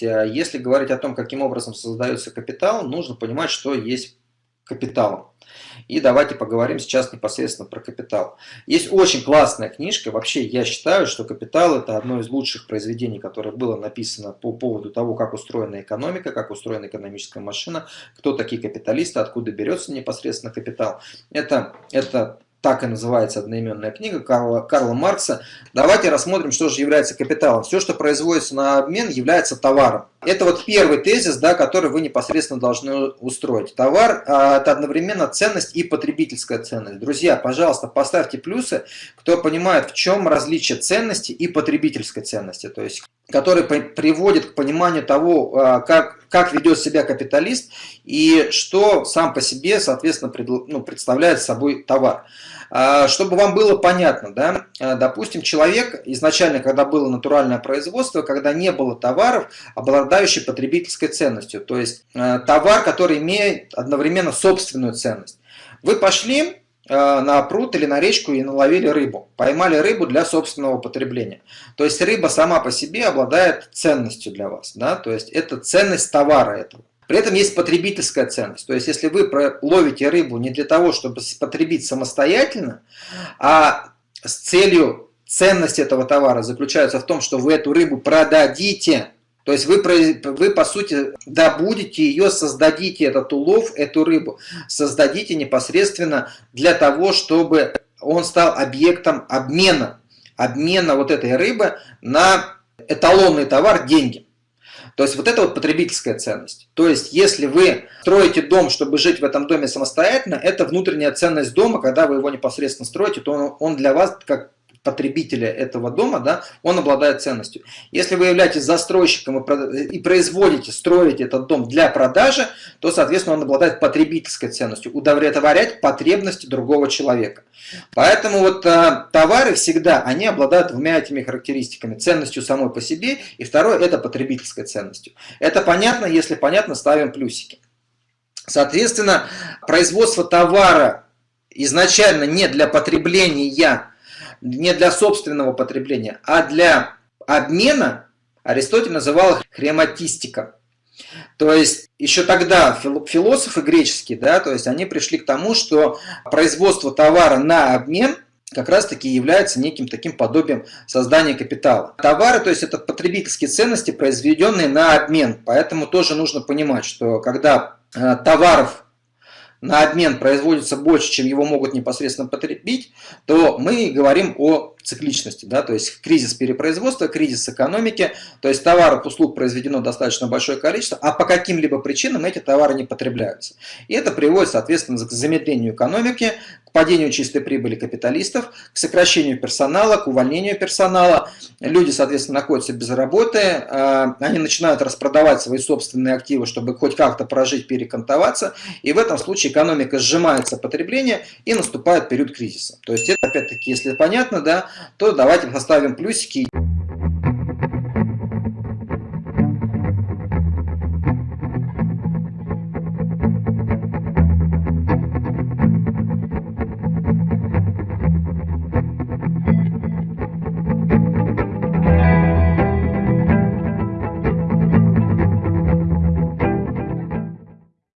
есть, э, если говорить о том, каким образом создается капитал, нужно понимать, что есть капиталом. И давайте поговорим сейчас непосредственно про капитал. Есть очень классная книжка. Вообще я считаю, что капитал это одно из лучших произведений, которое было написано по поводу того, как устроена экономика, как устроена экономическая машина, кто такие капиталисты, откуда берется непосредственно капитал. Это, это так и называется одноименная книга Карла, Карла Маркса. Давайте рассмотрим, что же является капиталом. Все, что производится на обмен, является товаром. Это вот первый тезис, да, который вы непосредственно должны устроить. Товар а, – это одновременно ценность и потребительская ценность. Друзья, пожалуйста, поставьте плюсы, кто понимает, в чем различие ценности и потребительской ценности. То есть, который приводит к пониманию того, а, как, как ведет себя капиталист и что сам по себе, соответственно, пред, ну, представляет собой товар. А, чтобы вам было понятно, да, а, допустим, человек изначально, когда было натуральное производство, когда не было товаров, обладающих потребительской ценностью, то есть товар, который имеет одновременно собственную ценность. Вы пошли на пруд или на речку и наловили рыбу. Поймали рыбу для собственного потребления. То есть рыба сама по себе обладает ценностью для вас. Да? То есть это ценность товара этого. При этом есть потребительская ценность. То есть, если вы ловите рыбу не для того, чтобы потребить самостоятельно, а с целью ценности этого товара заключается в том, что вы эту рыбу продадите, то есть вы, вы по сути добудете ее, создадите этот улов, эту рыбу, создадите непосредственно для того, чтобы он стал объектом обмена, обмена вот этой рыбы на эталонный товар деньги. То есть вот это вот потребительская ценность. То есть если вы строите дом, чтобы жить в этом доме самостоятельно, это внутренняя ценность дома, когда вы его непосредственно строите, то он, он для вас как потребителя этого дома, да, он обладает ценностью. Если вы являетесь застройщиком и производите, строите этот дом для продажи, то, соответственно, он обладает потребительской ценностью, удовлетворять потребности другого человека. Поэтому вот а, товары всегда, они обладают двумя этими характеристиками. Ценностью самой по себе, и второе, это потребительской ценностью. Это понятно, если понятно, ставим плюсики. Соответственно, производство товара изначально не для потребления не для собственного потребления, а для обмена, Аристотель называл их хрематистика. То есть еще тогда философы греческие, да, то есть они пришли к тому, что производство товара на обмен как раз таки является неким таким подобием создания капитала. Товары, то есть это потребительские ценности, произведенные на обмен. Поэтому тоже нужно понимать, что когда э, товаров на обмен производится больше, чем его могут непосредственно потребить, то мы говорим о цикличности, да, то есть кризис перепроизводства, кризис экономики, то есть товаров, услуг произведено достаточно большое количество, а по каким-либо причинам эти товары не потребляются. И это приводит, соответственно, к замедлению экономики, к падению чистой прибыли капиталистов, к сокращению персонала, к увольнению персонала. Люди, соответственно, находятся без работы, а, они начинают распродавать свои собственные активы, чтобы хоть как-то прожить, перекантоваться, и в этом случае экономика сжимается потребление и наступает период кризиса. То есть это, опять-таки, если понятно, да, то давайте поставим плюсики.